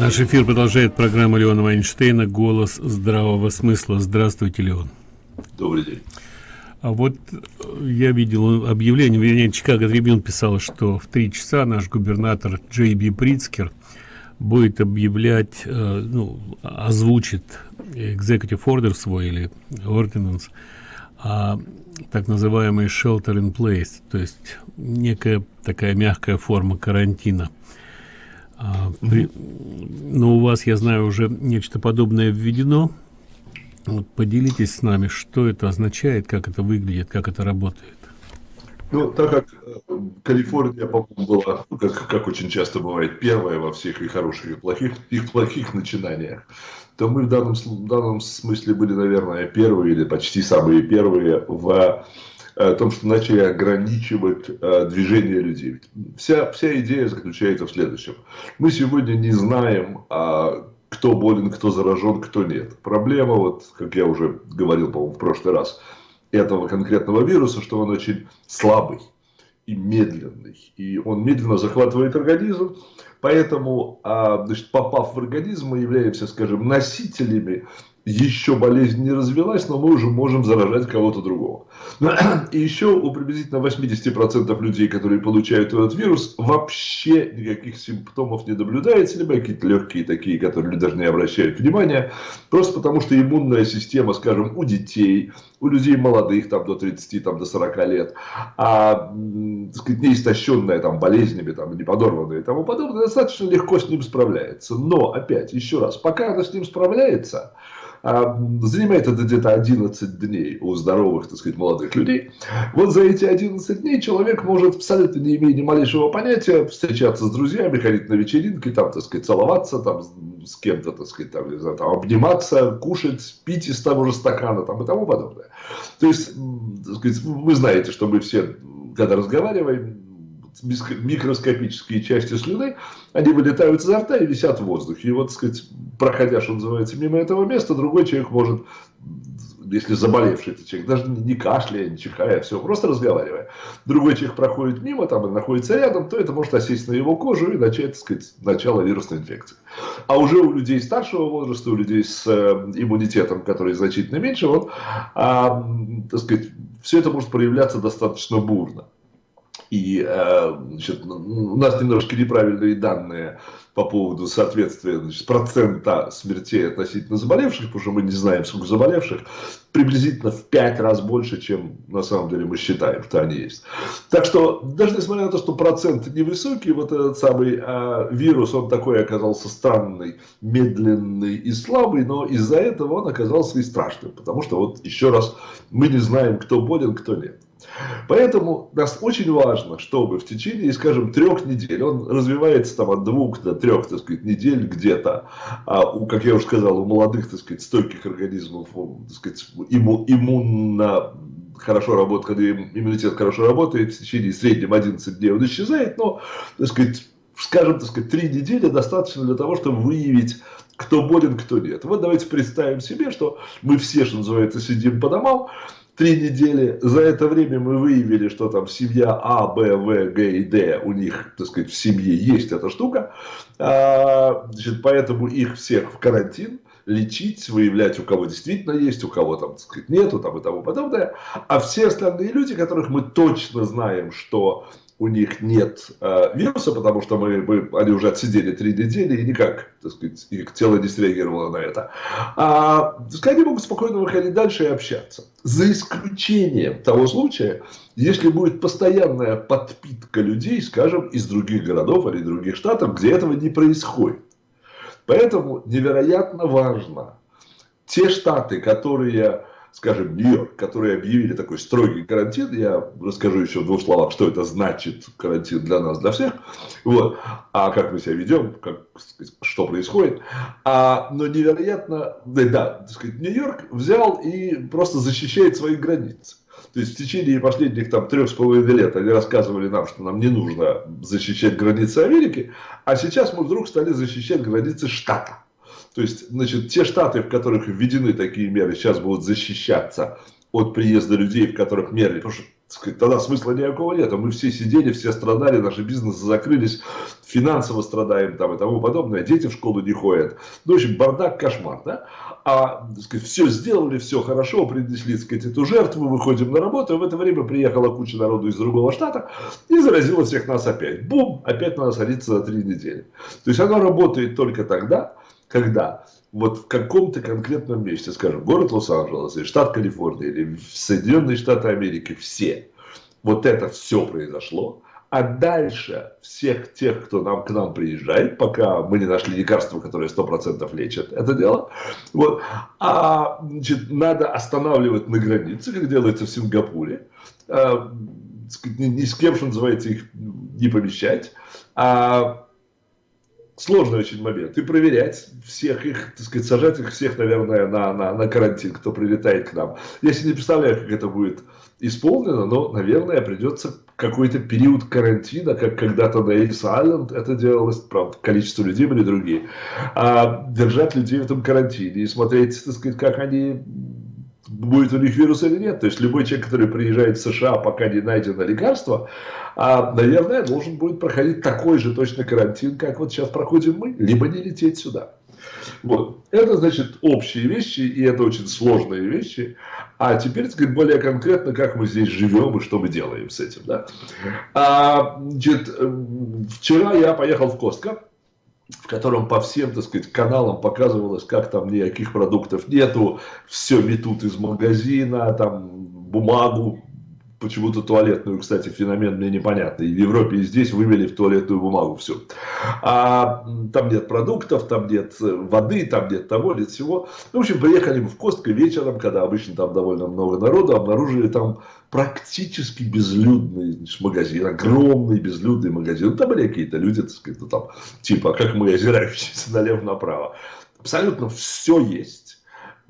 Наш эфир продолжает программа Леона Вайнштейна «Голос здравого смысла». Здравствуйте, Леон. Добрый день. А вот э, я видел объявление, вернее, Чикаго Трибюн писал, что в три часа наш губернатор Джей Би Прицкер будет объявлять, э, ну, озвучит executive order свой или ordinance, а, так называемый shelter in place, то есть некая такая мягкая форма карантина – а, при, но у вас, я знаю, уже нечто подобное введено. Вот поделитесь с нами, что это означает, как это выглядит, как это работает. Ну, так как э, Калифорния, была, ну, как, как очень часто бывает, первая во всех и хороших, и плохих, и плохих начинаниях, то мы в данном, в данном смысле были, наверное, первые или почти самые первые в о том, что начали ограничивать э, движение людей. Вся, вся идея заключается в следующем. Мы сегодня не знаем, э, кто болен, кто заражен, кто нет. Проблема, вот, как я уже говорил, по-моему, в прошлый раз, этого конкретного вируса, что он очень слабый и медленный. И он медленно захватывает организм. Поэтому, а, значит, попав в организм, мы являемся, скажем, носителями еще болезнь не развелась, но мы уже можем заражать кого-то другого. И еще у приблизительно 80% людей, которые получают этот вирус, вообще никаких симптомов не наблюдается, либо какие-то легкие такие, которые даже не обращают внимания, просто потому что иммунная система, скажем, у детей, у людей молодых, там, до 30, там, до 40 лет, а, так сказать, неистощенная там, болезнями, там, не подорванная и тому подобное, достаточно легко с ним справляется. Но, опять, еще раз, пока она с ним справляется, занимает это где-то 11 дней у здоровых, так сказать, молодых людей. Вот за эти 11 дней человек может, абсолютно не имея ни малейшего понятия, встречаться с друзьями, ходить на вечеринки, там, так сказать, целоваться, там, с кем-то, так сказать, там, знаю, там, обниматься, кушать, пить из того же стакана, там, и тому подобное. То есть, так сказать, вы знаете, что мы все, когда разговариваем, микроскопические части слюны, они вылетают изо рта и висят в воздухе. И вот, так сказать, проходя, что называется, мимо этого места, другой человек может, если заболевший этот человек, даже не кашляя, не чихая, все, просто разговаривая, другой человек проходит мимо там и находится рядом, то это может осесть на его кожу и начать, так сказать, начало вирусной инфекции. А уже у людей старшего возраста, у людей с э, иммунитетом, который значительно меньше, вот, а, так сказать, все это может проявляться достаточно бурно. И э, значит, у нас немножко неправильные данные по поводу соответствия значит, процента смертей относительно заболевших, потому что мы не знаем, сколько заболевших, приблизительно в 5 раз больше, чем на самом деле мы считаем, что они есть. Так что, даже несмотря на то, что процент невысокий, вот этот самый э, вирус, он такой оказался странный, медленный и слабый, но из-за этого он оказался и страшным, потому что, вот еще раз, мы не знаем, кто болен, кто нет. Поэтому нас очень важно, чтобы в течение, скажем, трех недель, он развивается там от двух до трех, так сказать, недель где-то, а у, как я уже сказал, у молодых, так сказать, стойких организмов, так сказать, имму, иммунно хорошо работает, когда иммунитет хорошо работает, в течение среднем 11 дней он исчезает, но, так сказать, скажем, так сказать, три недели достаточно для того, чтобы выявить кто болен, кто нет. Вот давайте представим себе, что мы все, что называется, сидим по домам, три недели. За это время мы выявили, что там семья А, Б, В, Г и Д, у них, так сказать, в семье есть эта штука. А, значит, поэтому их всех в карантин лечить, выявлять, у кого действительно есть, у кого там, так сказать, нету, там и тому подобное. А все остальные люди, которых мы точно знаем, что у них нет э, вируса, потому что мы, мы, они уже отсидели три недели и никак, так сказать, их тело не среагировало на это. А, так они могут спокойно выходить дальше и общаться. За исключением того случая, если будет постоянная подпитка людей, скажем, из других городов или других штатов, где этого не происходит. Поэтому невероятно важно те штаты, которые скажем, Нью-Йорк, которые объявили такой строгий карантин, я расскажу еще в двух словах, что это значит карантин для нас, для всех, вот, а как мы себя ведем, как, что происходит, а, но невероятно, да, да сказать, Нью-Йорк взял и просто защищает свои границы. То есть в течение последних там трех с половиной лет они рассказывали нам, что нам не нужно защищать границы Америки, а сейчас мы вдруг стали защищать границы штата. То есть, значит, те штаты, в которых введены такие меры, сейчас будут защищаться от приезда людей, в которых меры, потому что сказать, тогда смысла никакого нет. А мы все сидели, все страдали, наши бизнесы закрылись, финансово страдаем там и тому подобное, дети в школу не ходят. Ну, в общем, бардак, кошмар, да? А, сказать, все сделали, все хорошо, принесли, так сказать, эту жертву, выходим на работу, и в это время приехала куча народу из другого штата и заразила всех нас опять. Бум, опять надо садиться за три недели. То есть, оно работает только тогда, когда? Вот в каком-то конкретном месте, скажем, город Лос-Анджелес, или штат Калифорния, или Соединенные Штаты Америки, все, вот это все произошло, а дальше всех тех, кто нам, к нам приезжает, пока мы не нашли лекарство, которое 100% лечит это дело, вот, а, значит, надо останавливать на границе, как делается в Сингапуре, а, ни, ни с кем, что называется, их не помещать, а сложный очень момент. И проверять всех их, так сказать, сажать их всех, наверное, на, на, на карантин, кто прилетает к нам. Я себе не представляю, как это будет исполнено, но, наверное, придется какой-то период карантина, как когда-то на Эльс Айленд это делалось, правда, количество людей были другие, а держать людей в этом карантине и смотреть, так сказать, как они будет у них вирус или нет. То есть любой человек, который приезжает в США, пока не найдено лекарство, а, наверное, должен будет проходить такой же точно карантин, как вот сейчас проходим мы, либо не лететь сюда. Вот. Это значит общие вещи, и это очень сложные вещи. А теперь, сказать, более конкретно, как мы здесь живем и что мы делаем с этим. Да? А, значит, вчера я поехал в Костко в котором по всем, так сказать, каналам показывалось, как там никаких продуктов нету, все метут из магазина, там бумагу, почему-то туалетную, кстати, феномен мне непонятный. В Европе и здесь вывели в туалетную бумагу все. А там нет продуктов, там нет э, воды, там нет того, нет всего. Ну, в общем, приехали мы в Костко вечером, когда обычно там довольно много народу, обнаружили там практически безлюдный значит, магазин, огромный безлюдный магазин. Там были какие-то люди, так сказать, ну, там, типа, как мы, озирающиеся налево-направо. Абсолютно все есть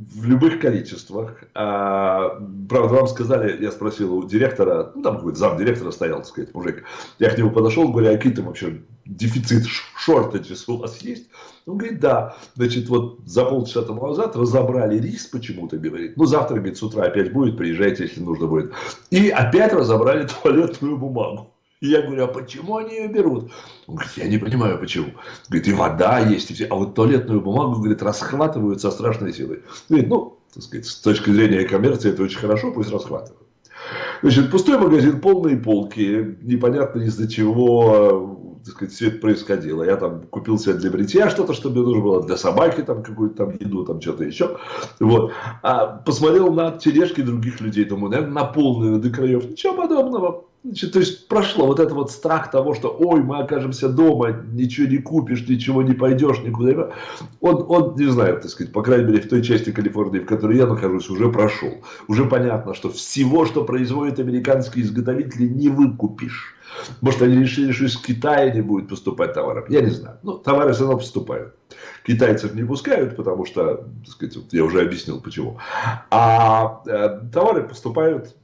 в любых количествах. А, правда, вам сказали, я спросил у директора, ну там какой-то зам директора стоял, так сказать, мужик. Я к нему подошел, говорю, а какие там вообще дефицит шортеджес у вас есть? Он говорит, да. Значит, вот за полчаса тому назад разобрали рис почему-то, говорит. Ну, завтра, говорит, с утра опять будет, приезжайте, если нужно будет. И опять разобрали туалетную бумагу. Я говорю, а почему они ее берут? Он говорит, я не понимаю, почему. Говорит, и вода есть, и все. А вот туалетную бумагу, говорит, расхватывают со страшной силой. Говорит, ну, так сказать, с точки зрения коммерции это очень хорошо, пусть расхватывают. Значит, пустой магазин, полные полки, непонятно из-за чего, так сказать, все это происходило. Я там купил себе для бритья что-то, что мне нужно было, для собаки там какую-то там еду, там что-то еще. Вот. А посмотрел на тележки других людей, думаю, наверное, наполнены до краев. Ничего подобного. Значит, то есть прошло вот этот вот страх того, что ой, мы окажемся дома, ничего не купишь, ничего не пойдешь, никуда. Он, он, не знаю, так сказать, по крайней мере, в той части Калифорнии, в которой я нахожусь, уже прошел. Уже понятно, что всего, что производят американские изготовители, не выкупишь. Может, они решили, что из Китая не будет поступать товаров. Я не знаю. Ну, товары все равно поступают. Китайцев не пускают, потому что, так сказать, вот я уже объяснил почему. А э, товары поступают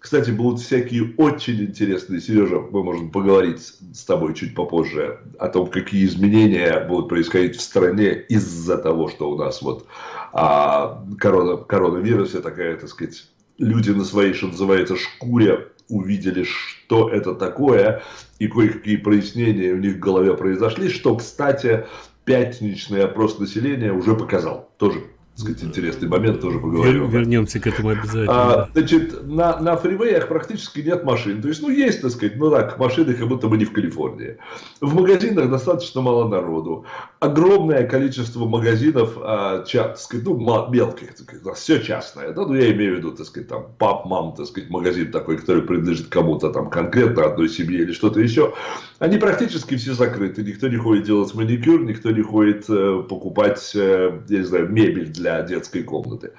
кстати, будут всякие очень интересные, Сережа, мы можем поговорить с тобой чуть попозже о том, какие изменения будут происходить в стране из-за того, что у нас вот а, корона, коронавирус, такая, так сказать, люди на своей, что называется, шкуре увидели, что это такое, и кое-какие прояснения у них в голове произошли, что, кстати, пятничный опрос населения уже показал. Тоже сказать, интересный момент, тоже поговорим. Вернемся к этому обязательно. А, значит, на, на фривеях практически нет машин. То есть, ну, есть, так сказать, ну так, машины, как будто бы не в Калифорнии. В магазинах достаточно мало народу. Огромное количество магазинов, а, ча, так сказать, ну, мелких, так сказать, все частное. Да? Ну, я имею в виду, так сказать, там, пап, мам, так сказать, магазин такой, который принадлежит кому-то там конкретно одной семье или что-то еще. Они практически все закрыты. Никто не ходит делать маникюр, никто не ходит э, покупать, э, я не знаю, мебель для детской комнаты.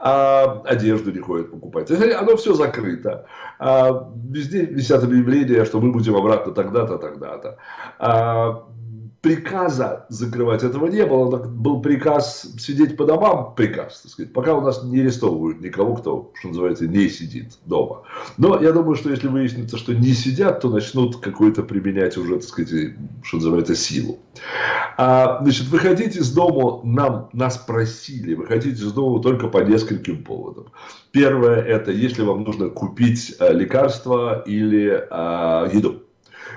А, одежду не ходят покупать. Оно все закрыто. А, везде висят объявления, что мы будем обратно тогда-то, тогда-то. А, приказа закрывать этого не было. Был приказ сидеть по домам, приказ, так сказать, пока у нас не арестовывают никого, кто, что называется, не сидит дома. Но я думаю, что если выяснится, что не сидят, то начнут какой-то применять уже, так сказать, что называется, силу. А, значит, выходить из дома нам, нас просили, выходить из дома только по нескольким поводам. Первое, это если вам нужно купить а, лекарства или а, еду.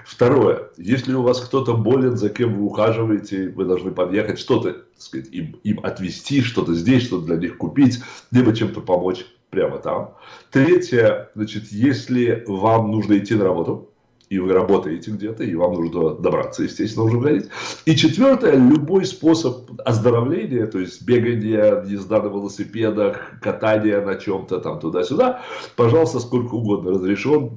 Второе, если у вас кто-то болен, за кем вы ухаживаете, вы должны подъехать, что-то сказать, им, им отвезти, что-то здесь, что-то для них купить, либо чем-то помочь прямо там. Третье, значит, если вам нужно идти на работу, и вы работаете где-то, и вам нужно добраться, естественно, уже выходить. И четвертое, любой способ оздоровления, то есть бегание, езда на велосипедах, катание на чем-то там туда-сюда, пожалуйста, сколько угодно разрешен,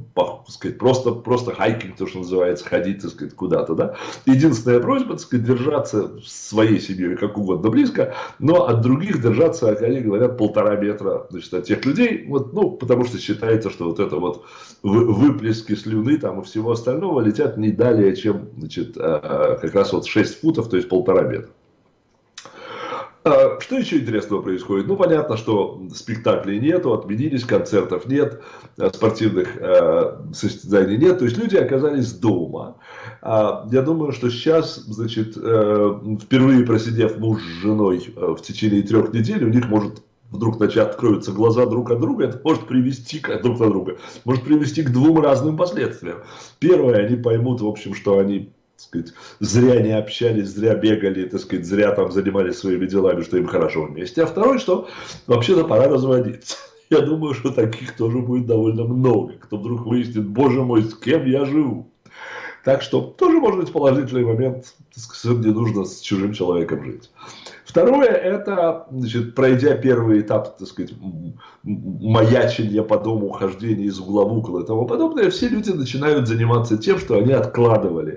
сказать, просто, просто хайкинг, то, что называется, ходить, так сказать, куда-то, да. Единственная просьба, так сказать, держаться своей семьей как угодно близко, но от других держаться, как они говорят, полтора метра, значит, от тех людей, вот, ну, потому что считается, что вот это вот выплески слюны там и все всего остального летят не далее, чем значит, э, как раз вот 6 футов, то есть полтора метра. А, что еще интересного происходит? Ну, понятно, что спектаклей нету, отменились, концертов нет, э, спортивных э, состязаний нет. То есть люди оказались дома. А, я думаю, что сейчас, значит, э, впервые просидев муж с женой э, в течение трех недель, у них может вдруг начать откроются глаза друг от друга, это может привести к, друг от друга, может привести к двум разным последствиям. Первое, они поймут, в общем, что они так сказать, зря не общались, зря бегали, так сказать, зря там занимались своими делами, что им хорошо вместе. А второе, что вообще-то пора разводиться. Я думаю, что таких тоже будет довольно много, кто вдруг выяснит, боже мой, с кем я живу. Так что тоже может быть положительный момент, так сказать, не нужно с чужим человеком жить. Второе, это, значит, пройдя первый этап, так сказать, маячения по дому, хождения из угла в угол и тому подобное, все люди начинают заниматься тем, что они откладывали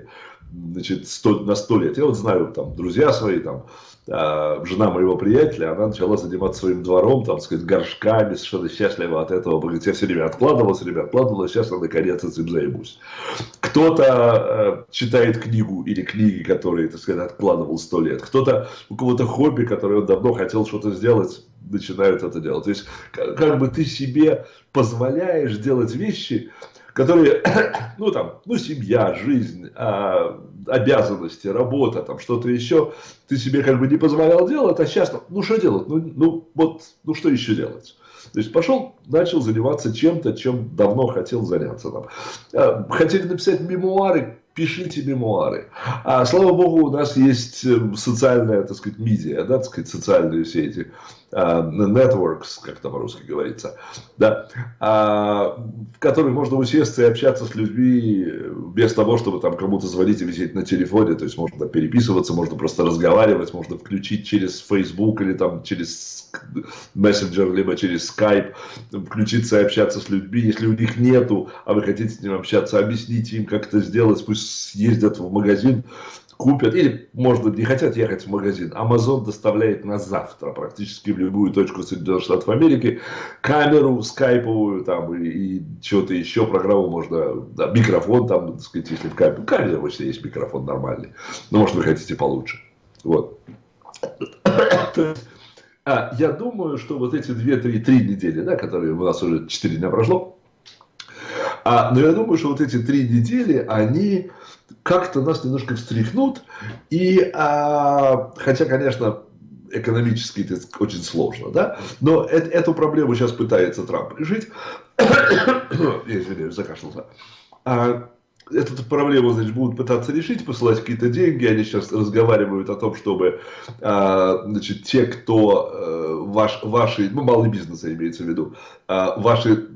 значит, сто, на сто лет. Я вот знаю, там, друзья свои, там, э, жена моего приятеля, она начала заниматься своим двором, там, сказать, горшками, совершенно счастлива от этого. Говорит, я все время откладывал, все время откладывал, сейчас я наконец этим займусь. Кто-то э, читает книгу или книги, которые, так сказать, откладывал сто лет. Кто-то, у кого-то хобби, которое он давно хотел что-то сделать, начинают это делать. То есть, как, как бы ты себе позволяешь делать вещи, которые, ну там, ну семья, жизнь, а, обязанности, работа, там что-то еще, ты себе как бы не позволял делать, а сейчас, ну что делать, ну, ну вот, ну что еще делать? То есть пошел, начал заниматься чем-то, чем давно хотел заняться. Там. А, хотели написать мемуары, пишите мемуары. А слава богу, у нас есть эм, социальная, так сказать, медиа, да, так сказать, социальные сети, networks, как там по-русски говорится, да, uh, в которых можно усесться и общаться с людьми без того, чтобы там кому-то звонить и висеть на телефоне, то есть можно переписываться, можно просто разговаривать, можно включить через Facebook или там через мессенджер, либо через Skype, включиться и общаться с людьми, если у них нету, а вы хотите с ним общаться, объясните им, как это сделать, пусть съездят в магазин, купят, или, может быть, не хотят ехать в магазин. Amazon доставляет на завтра практически в любую точку Соединенных Штатов Америки камеру скайповую там и, и что-то еще, программу можно, да, микрофон там, так сказать, если в камере, камере вообще есть микрофон нормальный, но может вы хотите получше. Вот. А, я думаю, что вот эти 2-3 недели, да, которые у нас уже 4 дня прошло, а, но я думаю, что вот эти три недели, они как-то нас немножко встряхнут. И, а, хотя, конечно, экономически это очень сложно, да, но это, эту проблему сейчас пытается Трамп решить. Я извиняюсь, закашлялся. А, эту проблему, значит, будут пытаться решить, посылать какие-то деньги. Они сейчас разговаривают о том, чтобы, а, значит, те, кто э, ваш, ваши, ну, малый бизнес имеется в виду, а, ваши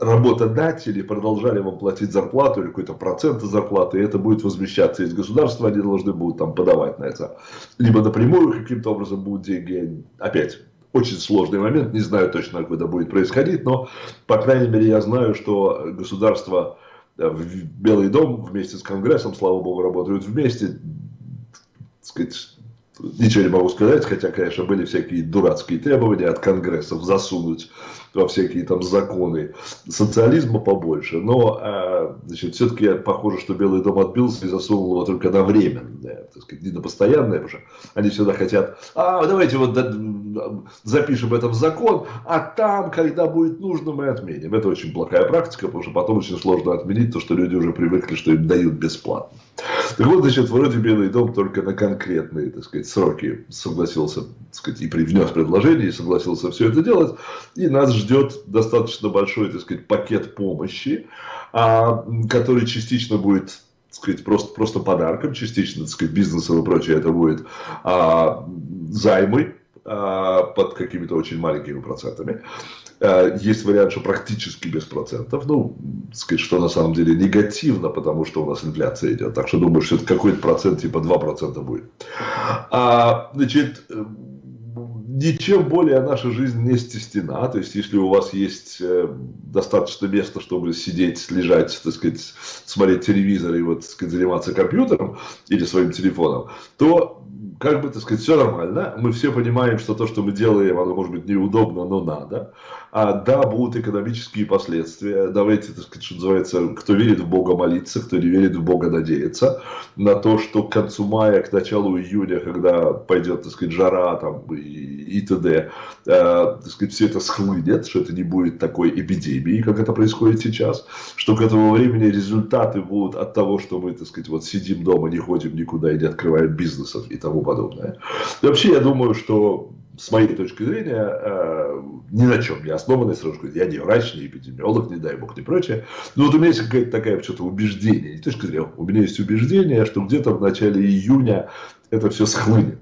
работодатели продолжали вам платить зарплату или какой-то процент зарплаты, и это будет возмещаться из государства, они должны будут там подавать на это. Либо напрямую каким-то образом будут деньги, опять, очень сложный момент, не знаю точно, это будет происходить, но, по крайней мере, я знаю, что государство в Белый дом вместе с Конгрессом, слава богу, работают вместе, сказать, ничего не могу сказать, хотя, конечно, были всякие дурацкие требования от конгрессов засунуть во всякие там законы социализма побольше, но э, значит, все-таки похоже, что Белый дом отбился и засунул его только на временное, так сказать, не на постоянное, потому что они всегда хотят, а давайте вот запишем это в закон, а там, когда будет нужно, мы отменим. Это очень плохая практика, потому что потом очень сложно отменить то, что люди уже привыкли, что им дают бесплатно. Так вот, значит, вроде Белый дом только на конкретные, так сказать, сроки согласился, так сказать, и привнес предложение, и согласился все это делать. И нас ждет достаточно большой, так сказать, пакет помощи, а, который частично будет так сказать, просто, просто подарком, частично, так сказать, бизнесом и прочее, это будет а, займы а, под какими-то очень маленькими процентами. А, есть вариант, что практически без процентов, ну, сказать, что на самом деле негативно, потому что у нас инфляция идет, так что думаю, что это какой-то процент, типа 2% будет. А, значит, ничем более наша жизнь не стеснена. То есть, если у вас есть э, достаточно места, чтобы сидеть, лежать, так сказать, смотреть телевизор и вот, так сказать, заниматься компьютером или своим телефоном, то как бы, так сказать, все нормально. Мы все понимаем, что то, что мы делаем, оно может быть неудобно, но надо. А, да, будут экономические последствия. Давайте, так сказать, что называется, кто верит в Бога молиться, кто не верит в Бога надеяться. На то, что к концу мая, к началу июня, когда пойдет, так сказать, жара там и, и т.д., э, так сказать, все это схлынет, что это не будет такой эпидемии, как это происходит сейчас. Что к этому времени результаты будут от того, что мы, так сказать, вот сидим дома, не ходим никуда и не открываем бизнесов и тому подобное. И вообще, я думаю, что с моей точки зрения, э, ни на чем не основанной, сразу скажу, я не врач, не эпидемиолог, не дай бог, не прочее. Но вот у меня есть какая-то такая что-то убеждение, не точка зрения, у меня есть убеждение, что где-то в начале июня это все схлынет.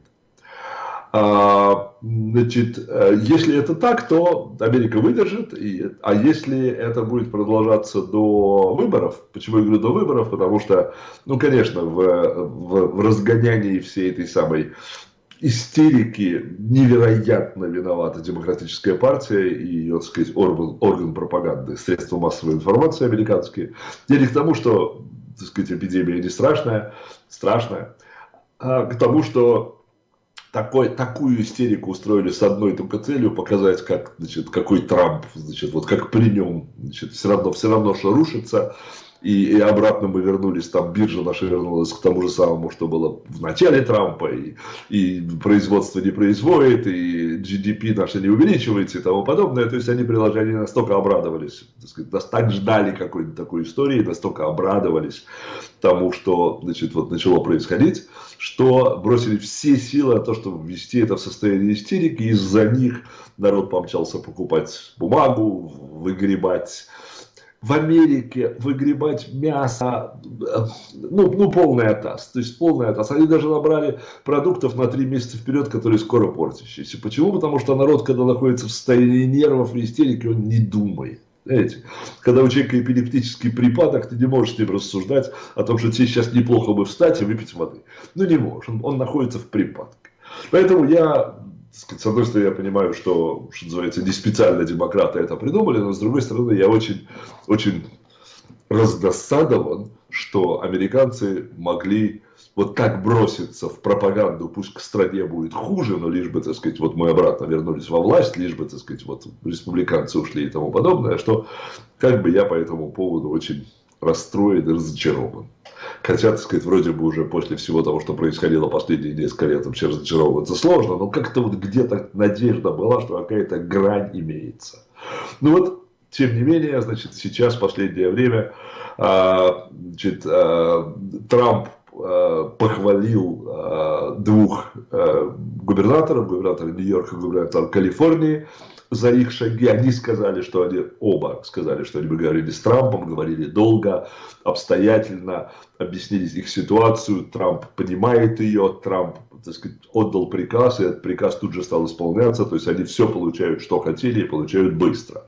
А, значит, э, если это так, то Америка выдержит, и, а если это будет продолжаться до выборов, почему я говорю до выборов, потому что, ну, конечно, в, в, в разгонянии всей этой самой истерики невероятно виновата демократическая партия и ее, так сказать, орган, орган пропаганды, средства массовой информации американские. Я не к тому, что, так сказать, эпидемия не страшная, страшная, а к тому, что такой, такую истерику устроили с одной только целью показать, как, значит, какой Трамп, значит, вот как при нем, значит, все равно, все равно, что рушится, и, и обратно мы вернулись, там биржа наша вернулась к тому же самому, что было в начале Трампа, и, и производство не производит, и GDP наше не увеличивается и тому подобное. То есть они приложили, они настолько обрадовались, так, сказать, так ждали какой-то такой истории, настолько обрадовались тому, что значит, вот начало происходить, что бросили все силы на то, чтобы ввести это в состояние истерики, из-за них народ помчался покупать бумагу, выгребать в Америке выгребать мясо, ну, ну полный атас, то есть полный атас. Они даже набрали продуктов на три месяца вперед, которые скоро портящиеся. Почему? Потому что народ, когда находится в состоянии нервов и истерики, он не думает. Знаете, когда у человека эпилептический припадок, ты не можешь с ним рассуждать о том, что тебе сейчас неплохо бы встать и выпить воды. Ну не можешь, он, он находится в припадке. Поэтому я с одной стороны, я понимаю, что, что называется, не специально демократы это придумали, но с другой стороны, я очень, очень раздосадован, что американцы могли вот так броситься в пропаганду, пусть к стране будет хуже, но лишь бы, так сказать, вот мы обратно вернулись во власть, лишь бы, так сказать, вот республиканцы ушли и тому подобное, что как бы я по этому поводу очень расстроен и разочарован. Хотя, так сказать, вроде бы уже после всего того, что происходило последние несколько лет, вообще разочаровываться сложно, но как-то вот где-то надежда была, что какая-то грань имеется. Ну вот, тем не менее, значит, сейчас, в последнее время, а, значит, а, Трамп а, похвалил двух губернаторов, губернатора Нью-Йорка, губернатора Калифорнии, за их шаги. Они сказали, что они оба сказали, что они бы говорили с Трампом, говорили долго, обстоятельно, объяснили их ситуацию. Трамп понимает ее, Трамп так сказать, отдал приказ, и этот приказ тут же стал исполняться. То есть они все получают, что хотели, и получают быстро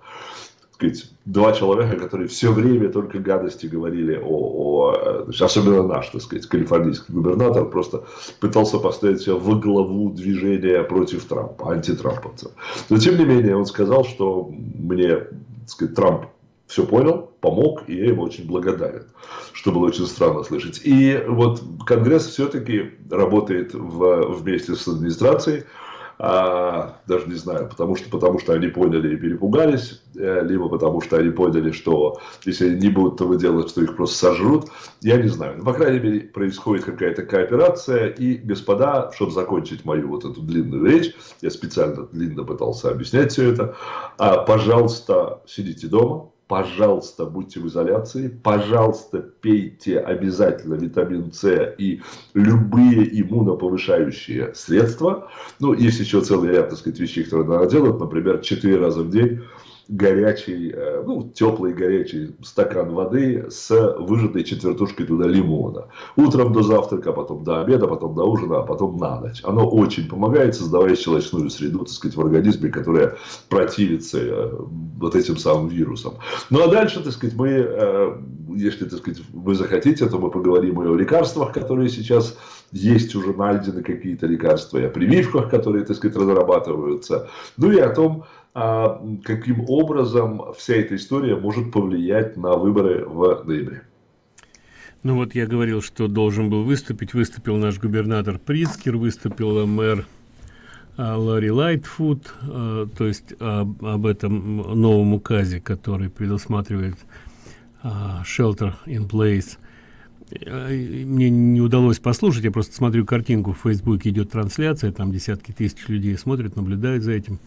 сказать, два человека, которые все время только гадости говорили о, о особенно наш, так сказать, калифорнийский губернатор, просто пытался поставить себя во главу движения против Трампа, антитрамповцев. Но тем не менее, он сказал, что мне, так сказать, Трамп все понял, помог, и я ему очень благодарен, что было очень странно слышать. И вот Конгресс все-таки работает в, вместе с администрацией, а, даже не знаю, потому что, потому что они поняли и перепугались, э, либо потому что они поняли, что если они не будут этого делать, что их просто сожрут, я не знаю. Но, по крайней мере, происходит какая-то кооперация, и, господа, чтобы закончить мою вот эту длинную речь, я специально длинно пытался объяснять все это, а, пожалуйста, сидите дома, пожалуйста, будьте в изоляции, пожалуйста, пейте обязательно витамин С и любые иммуноповышающие средства. Ну, есть еще целый ряд, так сказать, вещей, которые надо делать, например, 4 раза в день горячий, э, ну, теплый горячий стакан воды с выжатой четвертушкой туда лимона. Утром до завтрака, потом до обеда, потом до ужина, а потом на ночь. Оно очень помогает, создавая щелочную среду, так сказать, в организме, которая противится э, вот этим самым вирусам. Ну, а дальше, так сказать, мы, э, если, так сказать, вы захотите, то мы поговорим и о лекарствах, которые сейчас есть уже найдены какие-то лекарства, и о прививках, которые, так сказать, разрабатываются. Ну и о том, а, каким образом вся эта история может повлиять на выборы в ноябре. Ну вот я говорил, что должен был выступить. Выступил наш губернатор Прицкер, выступил мэр а, Ларри Лайтфуд, а, то есть об, об этом новом указе, который предусматривает shelter in place. Мне не удалось послушать, я просто смотрю картинку в Фейсбуке, идет трансляция, там десятки тысяч людей смотрят, наблюдают за этим.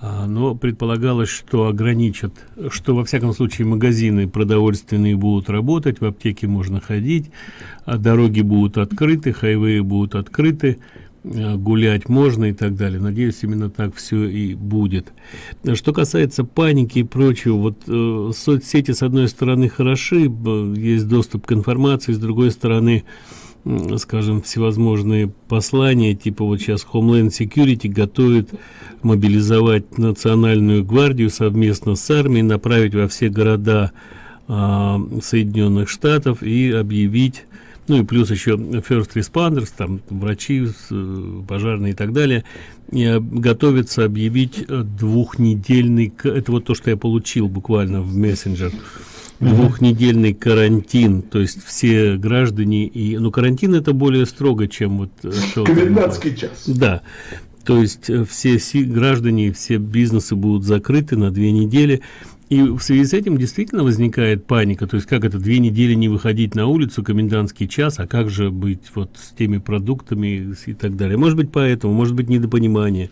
А, но предполагалось, что ограничат, что во всяком случае магазины продовольственные будут работать, в аптеке можно ходить, а дороги будут открыты, хайвеи будут открыты, гулять можно и так далее. Надеюсь, именно так все и будет. Что касается паники и прочего, вот э, соцсети с одной стороны хороши, есть доступ к информации, с другой стороны, скажем, всевозможные послания, типа вот сейчас Homeland Security готовит мобилизовать национальную гвардию совместно с армией, направить во все города а, Соединенных Штатов и объявить ну и плюс еще first responders, там врачи, пожарные и так далее, и а, готовится объявить двухнедельный, это вот то, что я получил буквально в мессенджер, двухнедельный карантин, то есть все граждане и, ну карантин это более строго, чем вот э, комендантский час. Да, то есть э, все граждане, все бизнесы будут закрыты на две недели. И в связи с этим действительно возникает паника. То есть, как это, две недели не выходить на улицу, комендантский час, а как же быть вот с теми продуктами и так далее. Может быть, поэтому, может быть, недопонимание.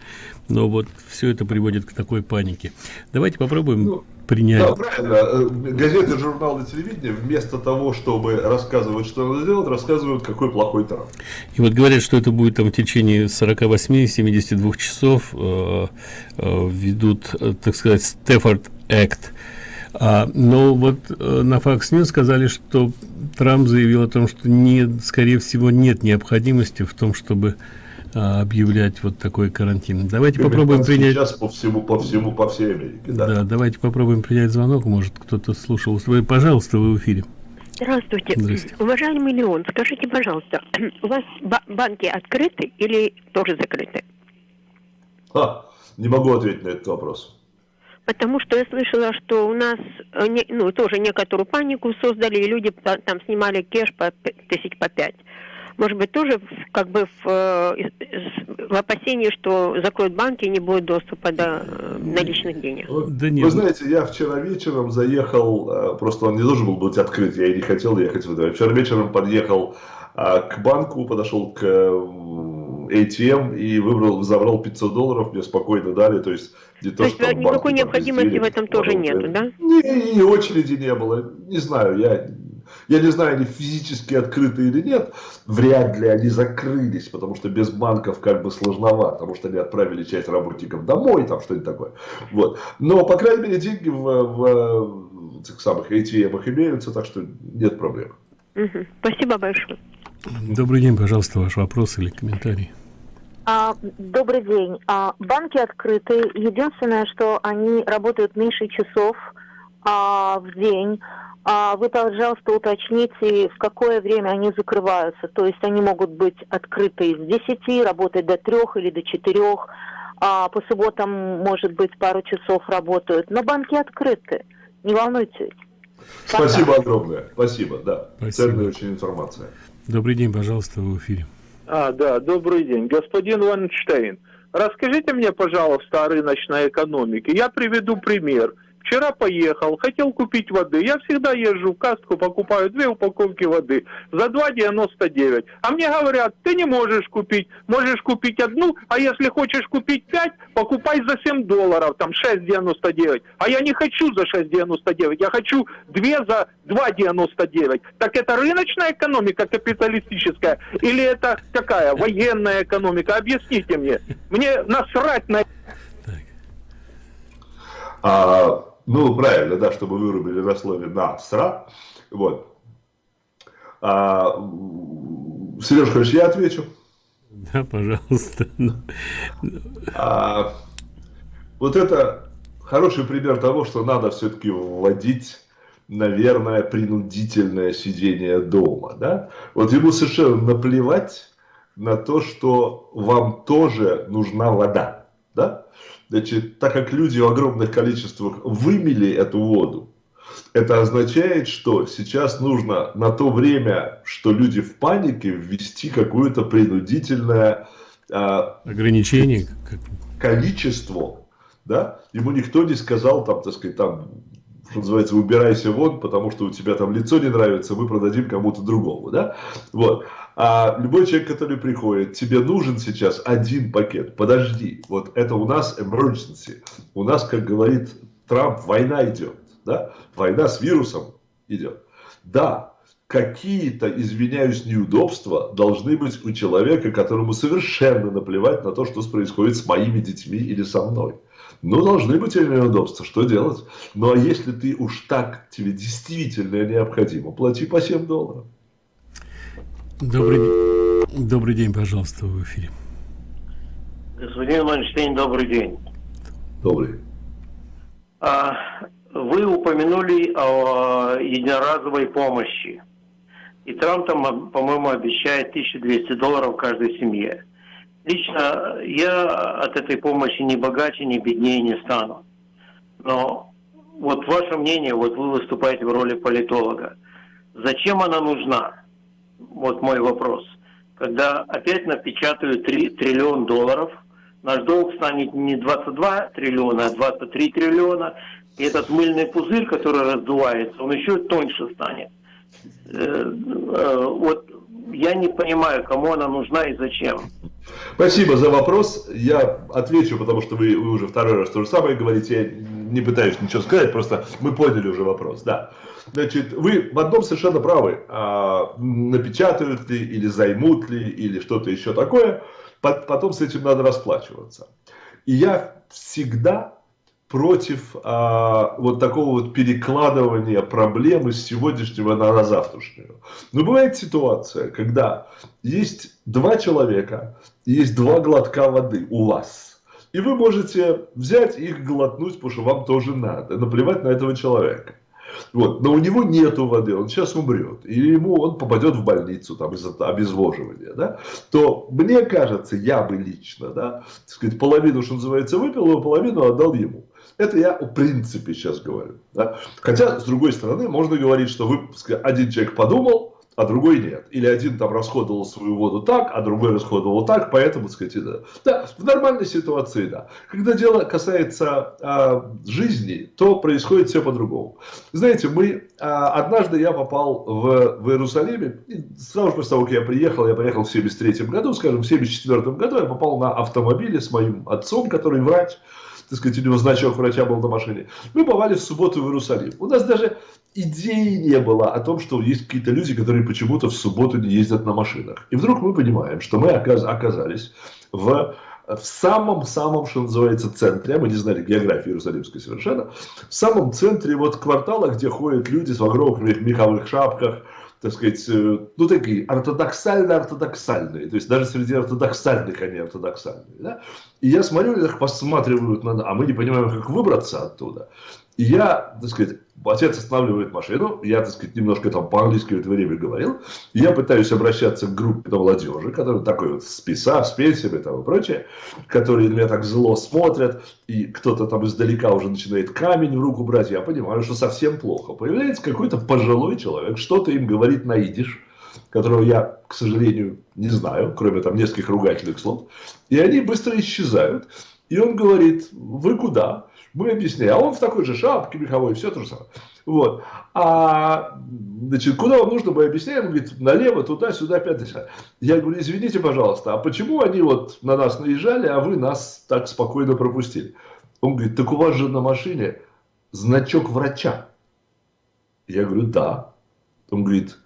Но вот все это приводит к такой панике. Давайте попробуем ну, принять. Да, правильно. Э, газеты, журналы, телевидение вместо того, чтобы рассказывать, что надо сделать, рассказывают, какой плохой Трамп. И вот говорят, что это будет там в течение 48-72 часов э, э, ведут, э, так сказать, Стефорд Act. А, но вот э, на Fox News сказали, что Трамп заявил о том, что не, скорее всего нет необходимости в том, чтобы а, объявлять вот такой карантин. Давайте попробуем принять... Сейчас по всему, по всему, по всей Америке, да. Да, давайте попробуем принять звонок, может кто-то слушал. Вы, пожалуйста, вы в эфире. Здравствуйте. Здравствуйте. Уважаемый Леон, скажите, пожалуйста, у вас банки открыты или тоже закрыты? А, не могу ответить на этот вопрос. Потому что я слышала, что у нас э, ну, тоже некоторую панику создали, и люди там снимали кэш по тысяч по пять. Может быть, тоже как бы в, э, в опасении, что закроют банки и не будет доступа до э, наличных денег. Да нет. Вы знаете, я вчера вечером заехал, просто он не должен был быть открыт, я и не хотел ехать в это. Вчера вечером подъехал к банку, подошел к ATM и выбрал, забрал 500 долларов, мне спокойно дали, то есть не то, то есть что никакой банке, необходимости в этом тоже нет, да? Не, не, очереди не было, не знаю, я, я не знаю, они физически открыты или нет, вряд ли они закрылись, потому что без банков как бы сложновато, потому что они отправили часть работников домой, там что-нибудь такое, вот, но, по крайней мере, деньги в, в, в этих самых ATM имеются, так что нет проблем. Угу. Спасибо большое. Добрый день, пожалуйста, ваш вопрос или комментарий. А, добрый день. А, банки открыты. Единственное, что они работают меньше часов а, в день. А, вы, пожалуйста, уточните, в какое время они закрываются. То есть они могут быть открыты с 10, работать до 3 или до 4. А, по субботам, может быть, пару часов работают. Но банки открыты. Не волнуйтесь. Спасибо огромное. Спасибо, да. Спасибо. Ценная очень информация. Добрый день, пожалуйста, в эфире. А, да, добрый день. Господин Ванштейн, расскажите мне, пожалуйста, о рыночной экономике. Я приведу пример. Вчера поехал, хотел купить воды. Я всегда езжу в кастку, покупаю две упаковки воды за 2,99. А мне говорят, ты не можешь купить, можешь купить одну, а если хочешь купить 5, покупай за 7 долларов, там 6,99. А я не хочу за 6,99, я хочу 2 за 2,99. Так это рыночная экономика капиталистическая или это какая? Военная экономика? Объясните мне. Мне насрать на А, ну, правильно, да, чтобы вырубили на слове «насра». Вот. А, Сереж, хочешь, я отвечу? Да, пожалуйста. А, вот это хороший пример того, что надо все-таки вводить, наверное, принудительное сидение дома. Да? Вот ему совершенно наплевать на то, что вам тоже нужна вода. Да? Значит, так как люди в огромных количествах вымели эту воду, это означает, что сейчас нужно на то время, что люди в панике, ввести какое-то принудительное а, Ограничение. количество, да, ему никто не сказал, там, так сказать, там, что называется, убирайся вон, потому что у тебя там лицо не нравится, мы продадим кому-то другому, да, вот. А любой человек, который приходит, тебе нужен сейчас один пакет, подожди, вот это у нас emergency, у нас, как говорит Трамп, война идет, да, война с вирусом идет, да, какие-то, извиняюсь, неудобства должны быть у человека, которому совершенно наплевать на то, что происходит с моими детьми или со мной. Ну, должны быть эти неудобства, что делать? Ну, а если ты уж так, тебе действительно необходимо, плати по 7 долларов. Добрый, день. Добрый день, пожалуйста, в эфире. Господин Манштейн, добрый день. Добрый. А, Вы упомянули о единоразовой помощи. И Трамп там, по-моему, обещает 1200 долларов каждой семье. Лично я от этой помощи ни богаче, ни беднее не стану. Но вот ваше мнение, вот вы выступаете в роли политолога. Зачем она нужна? Вот мой вопрос. Когда опять напечатают 3 триллион долларов, наш долг станет не 22 триллиона, а 23 триллиона. И этот мыльный пузырь, который раздувается, он еще тоньше станет. Э, э, Вот я не понимаю, кому она нужна и зачем. Спасибо за вопрос. Я отвечу, потому что вы, вы уже второй раз то же самое говорите. Я не пытаюсь ничего сказать, просто мы поняли уже вопрос. Да. Значит, вы в одном совершенно правы. А, напечатают ли, или займут ли, или что-то еще такое. По- Потом с этим надо расплачиваться. И я всегда против а, вот такого вот перекладывания проблемы с сегодняшнего на завтрашнюю. Но бывает ситуация, когда есть два человека, есть два глотка воды у вас. И вы можете взять их глотнуть, потому что вам тоже надо, наплевать на этого человека. Вот. Но у него нету воды, он сейчас умрет, или ему он попадет в больницу там, из-за обезвоживания, да? то мне кажется, я бы лично, да, сказать, половину, что называется, выпил, а половину отдал ему. Это я в принципе сейчас говорю. Да? Хотя, с другой стороны, можно говорить, что вы, один человек подумал, а другой нет. Или один там расходовал свою воду так, а другой расходовал так, поэтому, так сказать, да. да, в нормальной ситуации, да. Когда дело касается а, жизни, то происходит все по-другому. Знаете, мы, а, однажды я попал в, в Иерусалиме, сразу же после того, как я приехал, я приехал в 73 году, скажем, в 74 году я попал на автомобиле с моим отцом, который врач, так сказать, у него значок врача был на машине. Мы попали в субботу в Иерусалим. У нас даже идеи не было о том, что есть какие-то люди, которые почему-то в субботу не ездят на машинах. И вдруг мы понимаем, что мы оказ- оказались в в самом-самом, что называется, центре, мы не знали географии Иерусалимской совершенно, в самом центре вот квартала, где ходят люди с огромных меховых шапках, так сказать, э, ну такие ортодоксально-ортодоксальные, то есть даже среди ортодоксальных они ортодоксальные. Да? И я смотрю, так посматривают на нас, а мы не понимаем, как выбраться оттуда. И я, так сказать, отец останавливает машину, я, так сказать, немножко там по-английски в это время говорил, я пытаюсь обращаться к группе молодежи, которая такой вот с ПИСа, с пенсиями там и прочее, которые на меня так зло смотрят, и кто-то там издалека уже начинает камень в руку брать, я понимаю, что совсем плохо. Появляется какой-то пожилой человек, что-то им говорит на идиш, которого я, к сожалению, не знаю, кроме там нескольких ругательных слов, и они быстро исчезают. И он говорит, вы куда? Мы объясняем. А он в такой же шапке меховой, все то же самое. Вот. А, значит, куда вам нужно, мы объясняем. Он говорит, налево, туда, сюда, десять. Я говорю, извините, пожалуйста, а почему они вот на нас наезжали, а вы нас так спокойно пропустили? Он говорит, так у вас же на машине значок врача. Я говорю, да. Он говорит,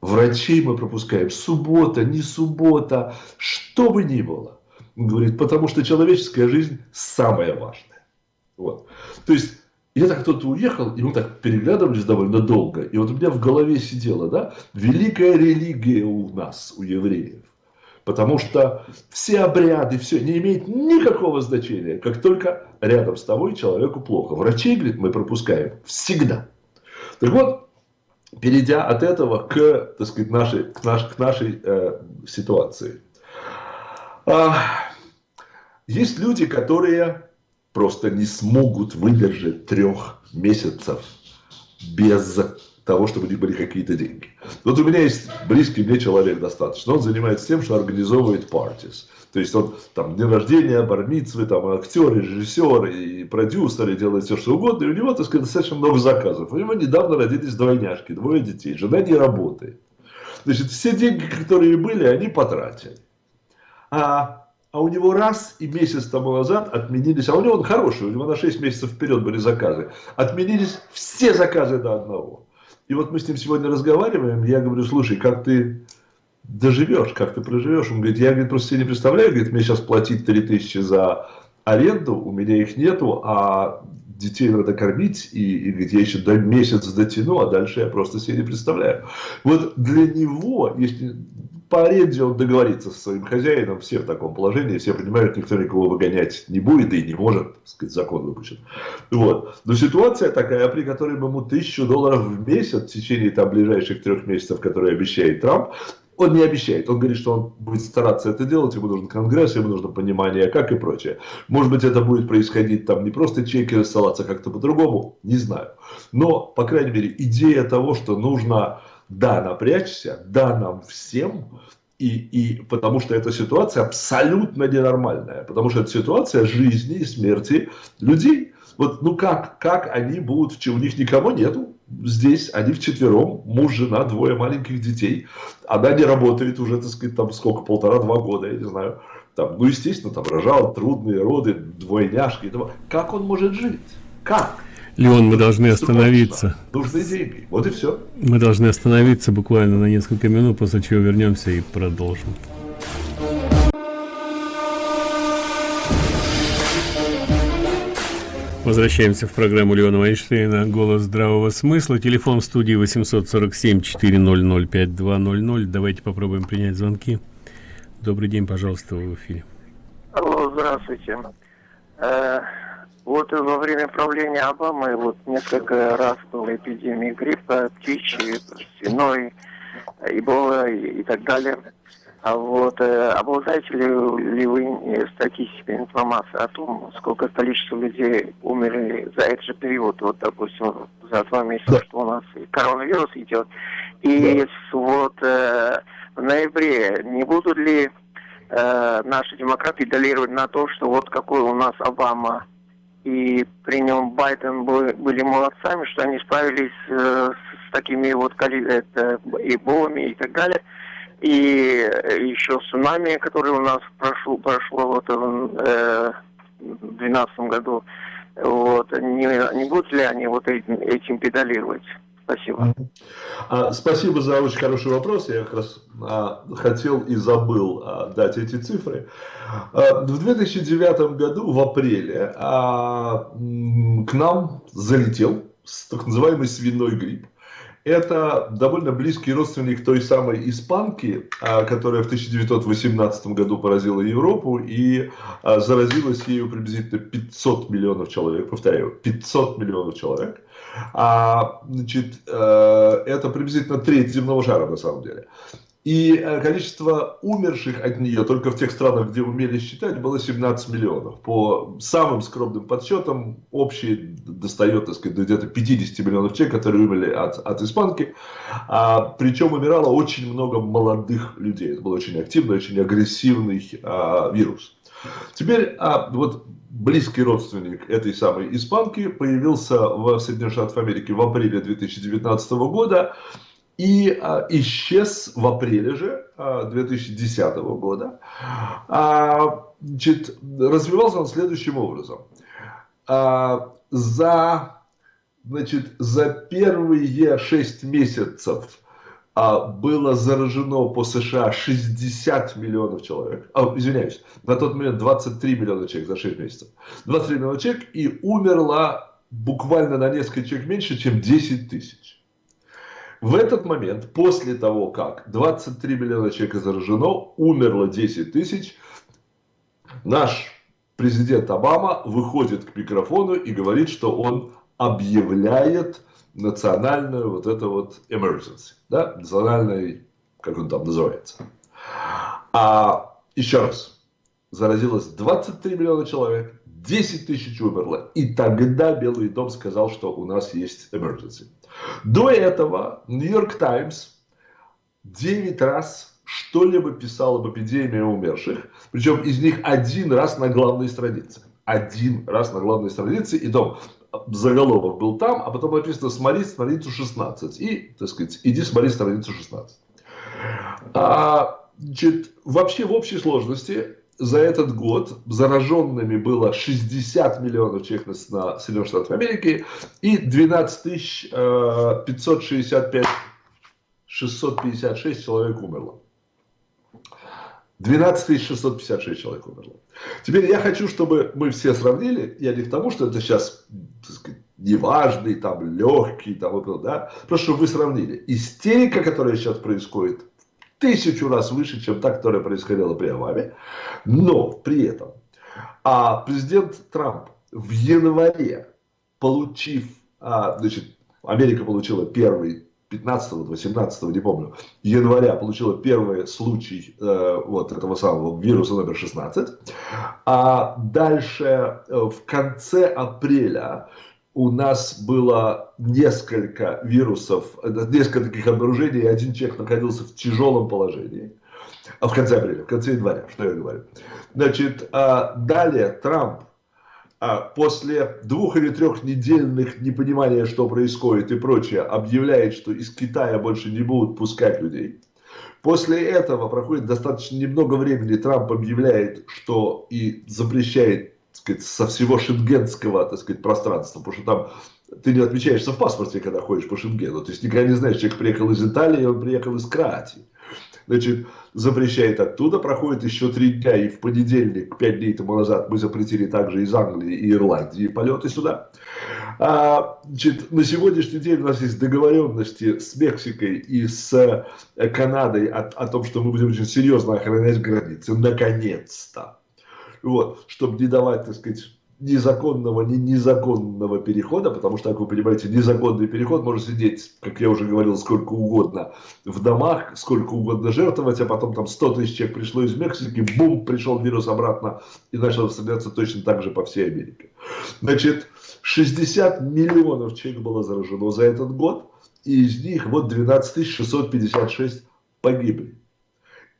врачей мы пропускаем. Суббота, не суббота, что бы ни было. Он говорит, потому что человеческая жизнь самая важная. Вот. То есть, я так кто-то уехал, и мы так переглядывались довольно долго. И вот у меня в голове сидело, да, великая религия у нас, у евреев. Потому что все обряды, все не имеет никакого значения, как только рядом с тобой человеку плохо. Врачей, говорит, мы пропускаем всегда. Так вот, перейдя от этого к, так сказать, нашей, к, наш, к нашей э, ситуации. А, есть люди, которые просто не смогут выдержать трех месяцев без того, чтобы у них были какие-то деньги. Вот у меня есть близкий мне человек достаточно. Он занимается тем, что организовывает партис. То есть он там день рождения, бармитсвы, там актеры, режиссеры и продюсеры делают все, что угодно. И у него, так сказать, достаточно много заказов. У него недавно родились двойняшки, двое детей. Жена не работает. Значит, все деньги, которые были, они потратили. А а у него раз и месяц тому назад отменились, а у него он хороший, у него на 6 месяцев вперед были заказы, отменились все заказы до одного. И вот мы с ним сегодня разговариваем, я говорю, слушай, как ты доживешь, как ты проживешь? Он говорит, я говорит, просто себе не представляю, говорит, мне сейчас платить 3000 за аренду, у меня их нету, а детей надо кормить, и, и говорит, я еще до месяц дотяну, а дальше я просто себе не представляю. Вот для него, если по аренде он договорится со своим хозяином, все в таком положении, все понимают, никто никого выгонять не будет и не может, так сказать, закон выпущен. Вот. Но ситуация такая, при которой ему тысячу долларов в месяц в течение там, ближайших трех месяцев, которые обещает Трамп, он не обещает, он говорит, что он будет стараться это делать, ему нужен конгресс, ему нужно понимание, как и прочее. Может быть, это будет происходить там не просто чеки рассылаться как-то по-другому, не знаю. Но, по крайней мере, идея того, что нужно да, напрячься, да, нам всем, и, и потому что эта ситуация абсолютно ненормальная, потому что это ситуация жизни и смерти людей. Вот, ну как, как они будут, у них никого нету, здесь они вчетвером, муж, жена, двое маленьких детей, она не работает уже, так сказать, там сколько, полтора-два года, я не знаю, там, ну, естественно, там рожал, трудные роды, двойняшки, как он может жить? Как? Леон, мы должны остановиться. Нужны деньги. Вот и все. Мы должны остановиться буквально на несколько минут, после чего вернемся и продолжим. Возвращаемся в программу Леона Вайнштейна «Голос здравого смысла». Телефон в студии 847-400-5200. Давайте попробуем принять звонки. Добрый день, пожалуйста, вы в эфире. Алло, здравствуйте. Вот во время правления Обамы вот несколько раз была эпидемия гриппа, птичьей, свиной, эбола и, и так далее. А вот э, обладаете ли, ли вы статистикой информации о том, сколько количество людей умерли за этот же период, вот, допустим, за два месяца, да. что у нас коронавирус идет, и да. вот э, в ноябре не будут ли э, наши демократы педалировать на то, что вот какой у нас Обама и при нем Байден был, были молодцами, что они справились э, с, такими вот это, эболами и так далее. И еще цунами, которое у нас прошло, прошло вот в 2012 э, году. Вот, не, не будут ли они вот этим, этим педалировать? Спасибо. А, спасибо за очень хороший вопрос. Я как раз а, хотел и забыл а, дать эти цифры. А, в 2009 году, в апреле, а, к нам залетел так называемый свиной грипп. это довольно близкий родственник той самой испанки, а, которая в 1918 году поразила Европу и заразилась ею приблизительно 500 миллионов человек, повторяю, 500 миллионов человек. А, значит, э, это приблизительно треть земного шара на самом деле. И э, количество умерших от нее только в тех странах, где умели считать, было 17 миллионов. По самым скромным подсчетам, общий достает, так сказать, где-то 50 миллионов человек, которые умерли от, от испанки. А, причем умирало очень много молодых людей. Это был очень активный, очень агрессивный а, вирус. Теперь а, вот близкий родственник этой самой испанки появился в Соединенных Штатах Америки в апреле 2019 года и а, исчез в апреле же а, 2010 года. А, значит, развивался он следующим образом. А, за, значит, за первые 6 месяцев было заражено по США 60 миллионов человек. А, извиняюсь, на тот момент 23 миллиона человек за 6 месяцев. 23 миллиона человек и умерло буквально на несколько человек меньше, чем 10 тысяч. В этот момент, после того, как 23 миллиона человек заражено, умерло 10 тысяч, наш президент Обама выходит к микрофону и говорит, что он объявляет национальную вот это вот emergency, да, национальный, как он там называется. А еще раз, заразилось 23 миллиона человек, 10 тысяч умерло, и тогда Белый дом сказал, что у нас есть emergency. До этого Нью-Йорк Таймс 9 раз что-либо писал об эпидемии умерших, причем из них один раз на главной странице. Один раз на главной странице, и то заголовок был там, а потом написано «Смотри страницу 16». И, так сказать, иди смотри страницу 16. А, значит, вообще в общей сложности за этот год зараженными было 60 миллионов человек на Соединенных Штатах Америки и 12 тысяч 565 э, 656 человек умерло. 12 656 человек умерло. Теперь я хочу, чтобы мы все сравнили, я не к тому, что это сейчас сказать, неважный, там, легкий, там, да, просто чтобы вы сравнили. Истерика, которая сейчас происходит тысячу раз выше, чем та, которая происходила при Обаме. Но при этом а президент Трамп в январе, получив, а, значит, Америка получила первый 15 18 не помню, января получила первый случай э, вот этого самого вируса номер 16. А дальше э, в конце апреля у нас было несколько вирусов, несколько таких обнаружений, и один человек находился в тяжелом положении. А в конце апреля, в конце января, что я говорю. Значит, а далее Трамп после двух или трех недельных непонимания, что происходит и прочее, объявляет, что из Китая больше не будут пускать людей. После этого проходит достаточно немного времени, Трамп объявляет, что и запрещает сказать, со всего шенгенского так сказать, пространства, потому что там ты не отмечаешься в паспорте, когда ходишь по Шенгену. То есть никогда не знаешь, человек приехал из Италии, он приехал из Кроатии. Значит, запрещает оттуда, проходит еще три дня, и в понедельник, пять дней тому назад, мы запретили также из Англии и Ирландии полеты сюда. А, значит, на сегодняшний день у нас есть договоренности с Мексикой и с Канадой о, о том, что мы будем очень серьезно охранять границы. Наконец-то вот, чтобы не давать, так сказать, незаконного, ни незаконного перехода, потому что, как вы понимаете, незаконный переход может сидеть, как я уже говорил, сколько угодно в домах, сколько угодно жертвовать, а потом там 100 тысяч человек пришло из Мексики, бум, пришел вирус обратно и начал распространяться точно так же по всей Америке. Значит, 60 миллионов человек было заражено за этот год, и из них вот 12 656 погибли.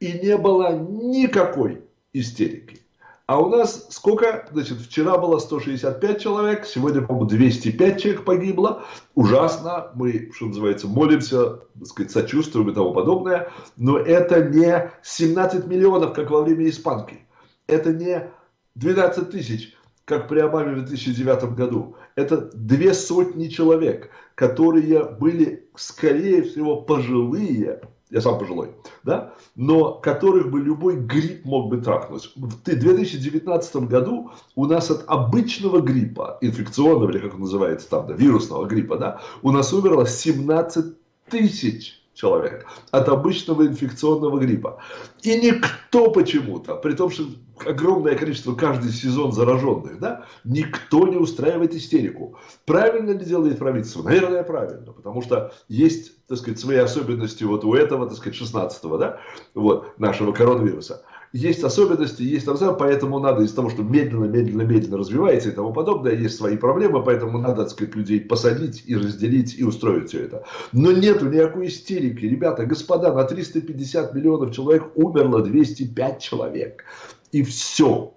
И не было никакой истерики. А у нас сколько? Значит, вчера было 165 человек, сегодня, по-моему, 205 человек погибло. Ужасно. Мы, что называется, молимся, так сказать, сочувствуем и тому подобное. Но это не 17 миллионов, как во время испанки. Это не 12 тысяч, как при Обаме в 2009 году. Это две сотни человек, которые были, скорее всего, пожилые, я сам пожилой, да, но которых бы любой грипп мог бы трахнуть. В 2019 году у нас от обычного гриппа, инфекционного, или как он называется там, да, вирусного гриппа, да, у нас умерло 17 тысяч человек от обычного инфекционного гриппа. И никто почему-то, при том, что огромное количество каждый сезон зараженных, да, никто не устраивает истерику. Правильно ли делает правительство? Наверное, правильно, потому что есть, так сказать, свои особенности вот у этого, так сказать, 16-го, да, вот, нашего коронавируса есть особенности, есть там, поэтому надо из того, что медленно, медленно, медленно развивается и тому подобное, есть свои проблемы, поэтому надо, так сказать, людей посадить и разделить и устроить все это. Но нету никакой истерики. Ребята, господа, на 350 миллионов человек умерло 205 человек. И все.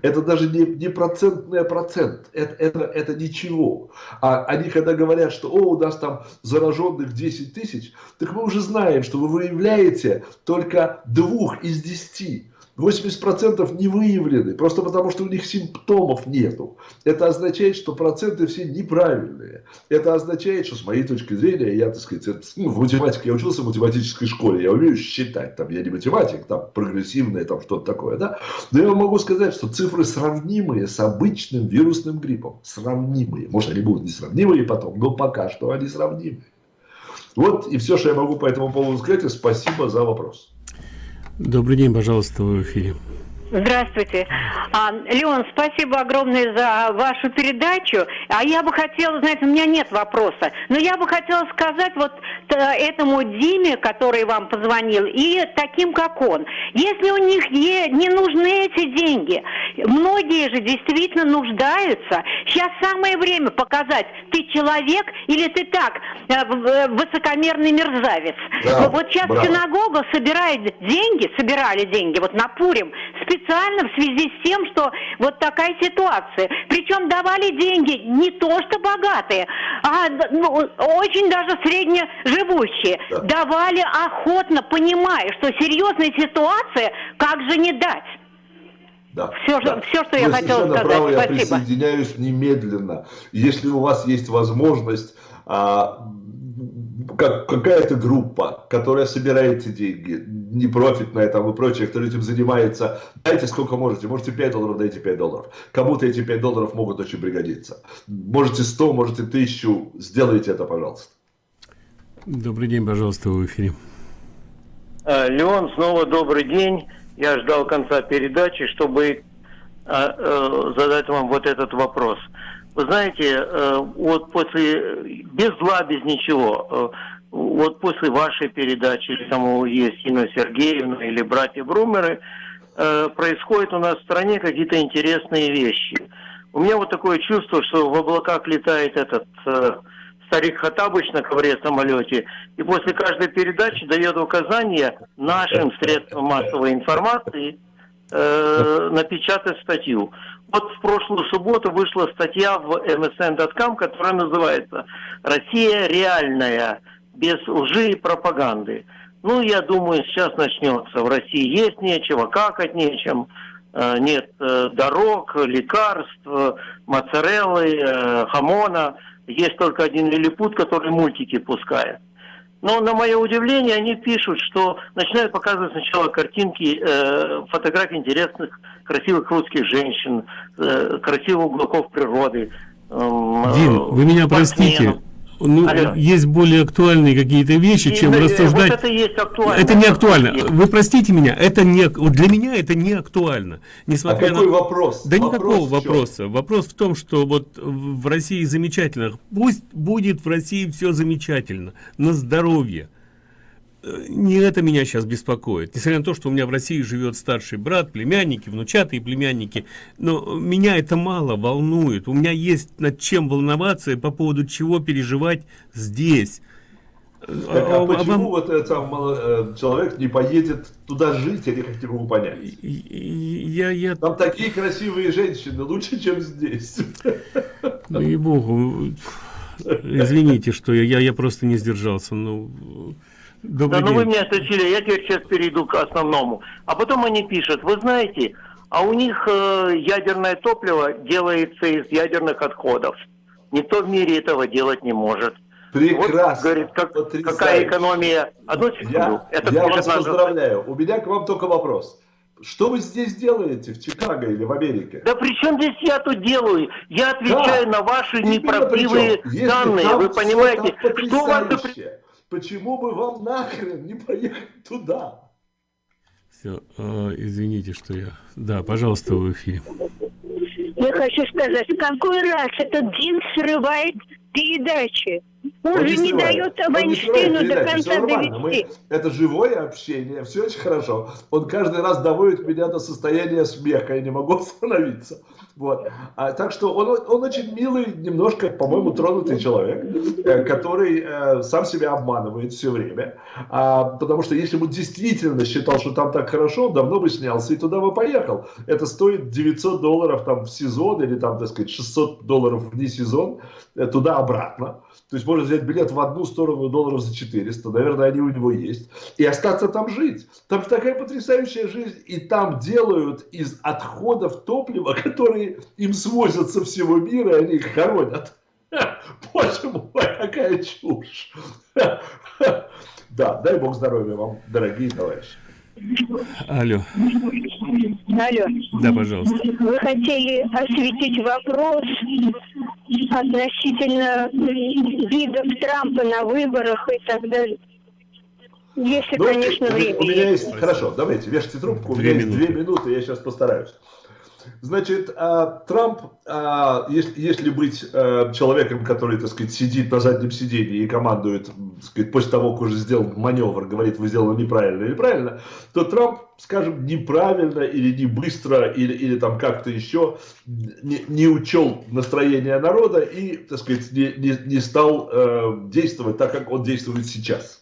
Это даже не, не процентный процент, это, это, это ничего. А они когда говорят, что о, у нас там зараженных 10 тысяч, так мы уже знаем, что вы выявляете только двух из десяти. 80% не выявлены, просто потому что у них симптомов нету. Это означает, что проценты все неправильные. Это означает, что с моей точки зрения, я, так сказать, ну, в математике я учился в математической школе, я умею считать, там, я не математик, там, прогрессивное, там, что-то такое, да. Но я могу сказать, что цифры сравнимые с обычным вирусным гриппом. Сравнимые. Может, они будут несравнимые потом, но пока что они сравнимые. Вот и все, что я могу по этому поводу сказать. Спасибо за вопрос. Добрый день, пожалуйста, в эфире. Здравствуйте. А, Леон, спасибо огромное за вашу передачу. А я бы хотела, знаете, у меня нет вопроса, но я бы хотела сказать вот этому Диме, который вам позвонил, и таким, как он. Если у них не нужны эти деньги, многие же действительно нуждаются. Сейчас самое время показать, ты человек или ты так, э, э, высокомерный мерзавец. Да, вот сейчас браво. синагога собирает деньги, собирали деньги, вот на Пурим, специально специально в связи с тем, что вот такая ситуация. Причем давали деньги не то что богатые, а ну, очень даже среднеживущие. Да. Давали охотно, понимая, что серьезная ситуация, как же не дать. Да, все, да. все, что я Вы хотела сказать. Право, Спасибо. Я присоединяюсь немедленно. Если у вас есть возможность а, как, какая-то группа, которая собирает эти деньги, непрофитная там и прочее, кто этим занимается, дайте сколько можете, можете 5 долларов, дайте 5 долларов. Кому-то эти 5 долларов могут очень пригодиться. Можете 100, можете 1000, сделайте это, пожалуйста. Добрый день, пожалуйста, в эфире. Э, Леон, снова добрый день. Я ждал конца передачи, чтобы э, э, задать вам вот этот вопрос. Вы знаете, э, вот после, без зла, без ничего, э, вот после вашей передачи, или там у Есина Сергеевна, или братья Брумеры, э, происходят у нас в стране какие-то интересные вещи. У меня вот такое чувство, что в облаках летает этот старик Хатабыч на ковре самолете, и после каждой передачи дает указания нашим средствам массовой информации э, напечатать статью. Вот в прошлую субботу вышла статья в msn.com, которая называется «Россия реальная, без лжи и пропаганды». Ну, я думаю, сейчас начнется. В России есть нечего, какать нечем, э, нет э, дорог, лекарств, моцареллы, э, хамона. Есть только один лилипут, который мультики пускает. Но на мое удивление они пишут, что начинают показывать сначала картинки, э, фотографии интересных, красивых русских женщин, э, красивых уголков природы. Э, Дин, вы меня простите, ну, есть более актуальные какие-то вещи, и, чем да, рассуждать. Вот это, есть актуально. это не актуально. Есть. Вы простите меня, это не вот для меня это не актуально. Несмотря а какой на... вопрос? Да вопрос никакого вопроса. Вопрос в том, что вот в России замечательно. Пусть будет в России все замечательно, на здоровье не это меня сейчас беспокоит. Несмотря на то, что у меня в России живет старший брат, племянники, внучатые племянники, но меня это мало волнует. У меня есть над чем волноваться и по поводу чего переживать здесь. Так, а, а почему вот этот сам э, человек не поедет туда жить, я не могу понять. Я, я... Там такие красивые женщины, лучше, чем здесь. Ну и богу. Извините, что я, я, я просто не сдержался. Ну, Добрый да, ну вы меня отключили, я теперь сейчас перейду к основному. А потом они пишут, вы знаете, а у них э, ядерное топливо делается из ядерных отходов. Никто в мире этого делать не может. Прекрасно. Вот, говорит, как, какая экономия. Одну секунду. Я, Это я вас надо... поздравляю. У меня к вам только вопрос. Что вы здесь делаете в Чикаго или в Америке? Да при чем здесь я тут делаю? Я отвечаю да. на ваши неправдивые данные. Вы понимаете, что у вас почему бы вам нахрен не поехать туда? Все, э, извините, что я... Да, пожалуйста, в эфире. Я хочу сказать, какой раз этот Дин срывает передачи? Он, он же не, не дает Вайнштейну до конца довести. Мы, это живое общение, все очень хорошо. Он каждый раз доводит меня до состояния смеха, я не могу остановиться. Вот. А, так что он, он очень милый, немножко, по-моему, тронутый человек, э, который э, сам себя обманывает все время. А, потому что если бы действительно считал, что там так хорошо, он давно бы снялся и туда бы поехал. Это стоит 900 долларов там в сезон или там, так сказать, 600 долларов вне сезон, э, туда-обратно. То есть можно взять билет в одну сторону долларов за 400, наверное, они у него есть, и остаться там жить. Там такая потрясающая жизнь, и там делают из отходов топлива, которые им свозят со всего мира, они их хоронят. Боже мой, какая чушь. Да, дай бог здоровья вам, дорогие товарищи. Алло. Алло. Да, пожалуйста. Вы хотели осветить вопрос относительно видов Трампа на выборах и так далее. Если, ну, конечно, время. У меня есть... Хорошо, давайте, вешайте трубку. У меня есть две минуты, я сейчас постараюсь. Значит, а, Трамп, а, если быть а, человеком, который, так сказать, сидит на заднем сиденье и командует, так сказать, после того, как уже сделал маневр, говорит, вы сделали неправильно или правильно, то Трамп, скажем, неправильно или не быстро, или, или там как-то еще не, не учел настроение народа и, так сказать, не, не, не стал э, действовать так, как он действует сейчас.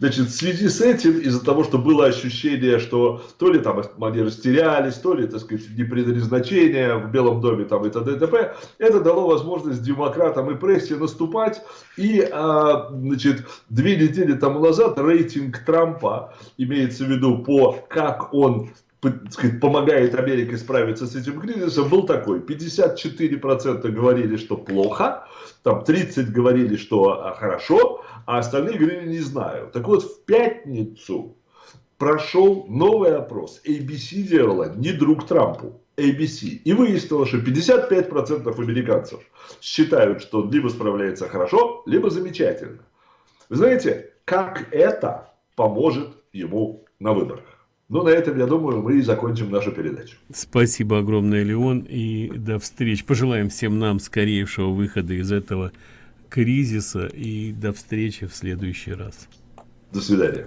Значит, в связи с этим, из-за того, что было ощущение, что то ли там они растерялись, то ли, так сказать, не придали значения в Белом доме там и т.д. и т.п., это дало возможность демократам и прессе наступать. И, а, значит, две недели тому назад рейтинг Трампа, имеется в виду по как он помогает Америке справиться с этим кризисом, был такой. 54% говорили, что плохо, там 30 говорили, что а, хорошо, а остальные говорили, не знаю. Так вот, в пятницу прошел новый опрос. ABC делала не друг Трампу, ABC. И выяснилось, что 55% американцев считают, что он либо справляется хорошо, либо замечательно. Вы знаете, как это поможет ему на выборах? Ну, на этом, я думаю, мы и закончим нашу передачу. Спасибо огромное, Леон, и до встречи. Пожелаем всем нам скорейшего выхода из этого кризиса и до встречи в следующий раз. До свидания.